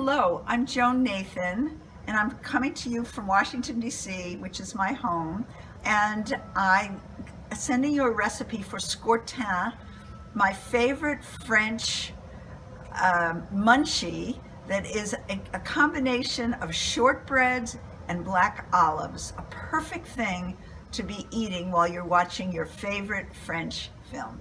Hello, I'm Joan Nathan, and I'm coming to you from Washington, D.C., which is my home, and I'm sending you a recipe for scourtin, my favorite French um, munchie that is a, a combination of shortbreads and black olives, a perfect thing to be eating while you're watching your favorite French film.